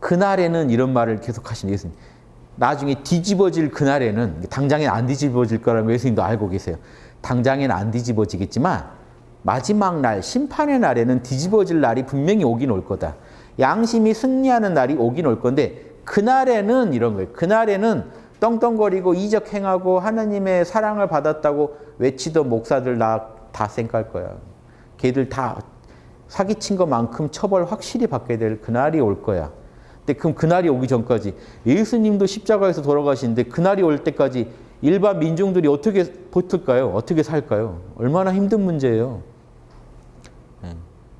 그날에는 이런 말을 계속 하시는 예수님. 나중에 뒤집어질 그날에는 당장엔 안 뒤집어질 거라는 예수님도 알고 계세요. 당장엔 안 뒤집어지겠지만 마지막 날 심판의 날에는 뒤집어질 날이 분명히 오긴 올 거다. 양심이 승리하는 날이 오긴 올 건데 그날에는 이런 거예요. 그날에는 떵떵거리고 이적행하고 하나님의 사랑을 받았다고 외치던 목사들 나다 쌩깔 거야. 걔들 다 사기친 것만큼 처벌 확실히 받게 될 그날이 올 거야. 그럼 그날이 오기 전까지 예수님도 십자가에서 돌아가시는데 그날이 올 때까지 일반 민중들이 어떻게 버틸까요? 어떻게 살까요? 얼마나 힘든 문제예요. 네.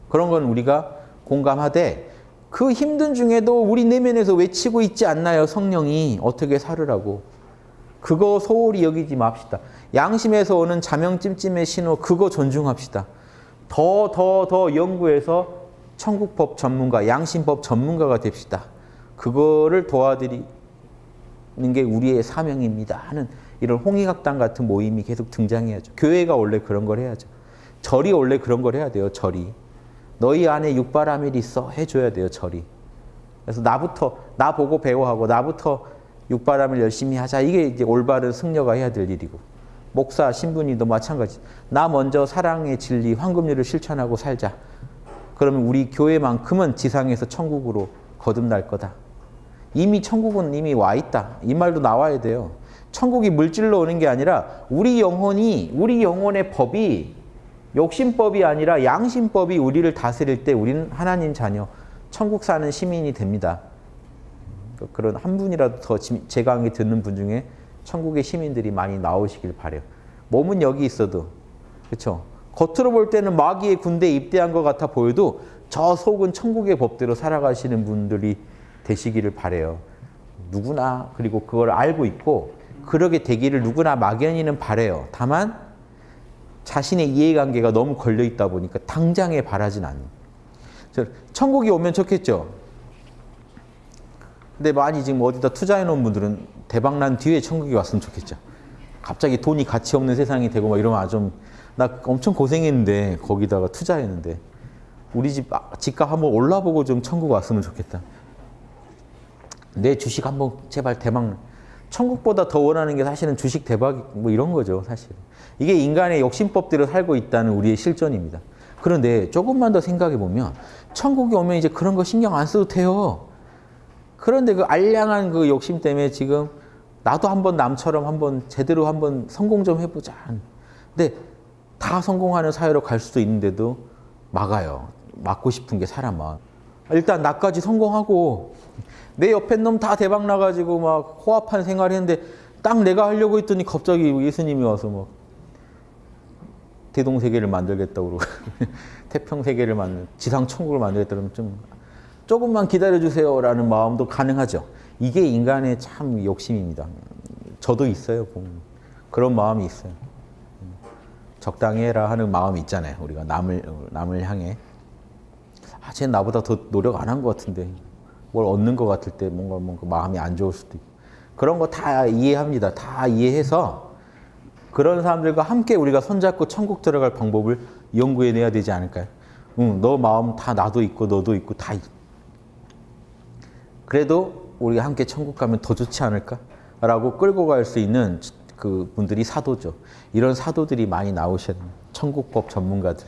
그런 건 우리가 공감하되 그 힘든 중에도 우리 내면에서 외치고 있지 않나요? 성령이 어떻게 살으라고. 그거 소홀히 여기지 맙시다. 양심에서 오는 자명찜찜의 신호 그거 존중합시다. 더 더 더 연구해서 천국법 전문가, 양심법 전문가가 됩시다. 그거를 도와드리는 게 우리의 사명입니다 하는 이런 홍익학당 같은 모임이 계속 등장해야죠. 교회가 원래 그런 걸 해야죠. 절이 원래 그런 걸 해야 돼요. 절이. 너희 안에 육바라밀이 있어 해줘야 돼요. 절이. 그래서 나부터 나 보고 배워하고 나부터 육바람을 열심히 하자. 이게 이제 올바른 승려가 해야 될 일이고 목사 신분이도 마찬가지. 나 먼저 사랑의 진리 황금률을 실천하고 살자. 그러면 우리 교회만큼은 지상에서 천국으로 거듭날 거다. 이미 천국은 이미 와 있다. 이 말도 나와야 돼요. 천국이 물질로 오는 게 아니라 우리 영혼이 우리 영혼의 법이 욕심법이 아니라 양심법이 우리를 다스릴 때 우리는 하나님 자녀, 천국 사는 시민이 됩니다. 그러니까 그런 한 분이라도 더 제 강의 듣는 분 중에 천국의 시민들이 많이 나오시길 바래요. 몸은 여기 있어도 그렇죠. 겉으로 볼 때는 마귀의 군대에 입대한 것 같아 보여도 저 속은 천국의 법대로 살아가시는 분들이 되시기를 바래요. 누구나 그리고 그걸 알고 있고 그러게 되기를 누구나 막연히는 바래요. 다만 자신의 이해관계가 너무 걸려 있다 보니까 당장에 바라진 않는. 천국이 오면 좋겠죠. 근데 많이 지금 어디다 투자해 놓은 분들은 대박 난 뒤에 천국이 왔으면 좋겠죠. 갑자기 돈이 가치 없는 세상이 되고 막 이러면 아 좀 나 엄청 고생했는데 거기다가 투자했는데 우리 집 아, 집값 한번 올라보고 좀 천국 왔으면 좋겠다. 내 주식 한번 제발 대박 천국보다 더 원하는 게 사실은 주식 대박 뭐 이런 거죠 사실. 이게 인간의 욕심법대로 살고 있다는 우리의 실존입니다. 그런데 조금만 더 생각해 보면 천국에 오면 이제 그런 거 신경 안 써도 돼요. 그런데 그 알량한 그 욕심 때문에 지금 나도 한번 남처럼 한번 제대로 한번 성공 좀 해보자. 근데 다 성공하는 사회로 갈 수도 있는데도 막아요. 막고 싶은 게 사람아. 일단 나까지 성공하고 내 옆에 놈 다 대박 나가지고 막 호합한 생활 했는데 딱 내가 하려고 했더니 갑자기 예수님이 와서 막 대동세계를 만들겠다고 그러고 태평세계를 만들 지상 천국을 만들겠다 그러면 좀 조금만 기다려주세요 라는 마음도 가능하죠. 이게 인간의 참 욕심입니다. 저도 있어요. 그런 마음이 있어요. 적당히 해라 하는 마음이 있잖아요. 우리가 남을, 남을 향해. 아, 쟤 나보다 더 노력 안 한 것 같은데 뭘 얻는 것 같을 때 뭔가 뭔가 마음이 안 좋을 수도 있고 그런 거 다 이해합니다. 다 이해해서 그런 사람들과 함께 우리가 손잡고 천국 들어갈 방법을 연구해내야 되지 않을까요? 응, 너 마음 다 나도 있고 너도 있고 다 있. 그래도 우리가 함께 천국 가면 더 좋지 않을까? 라고 끌고 갈 수 있는 그 분들이 사도죠. 이런 사도들이 많이 나오셔야 천국법 전문가들.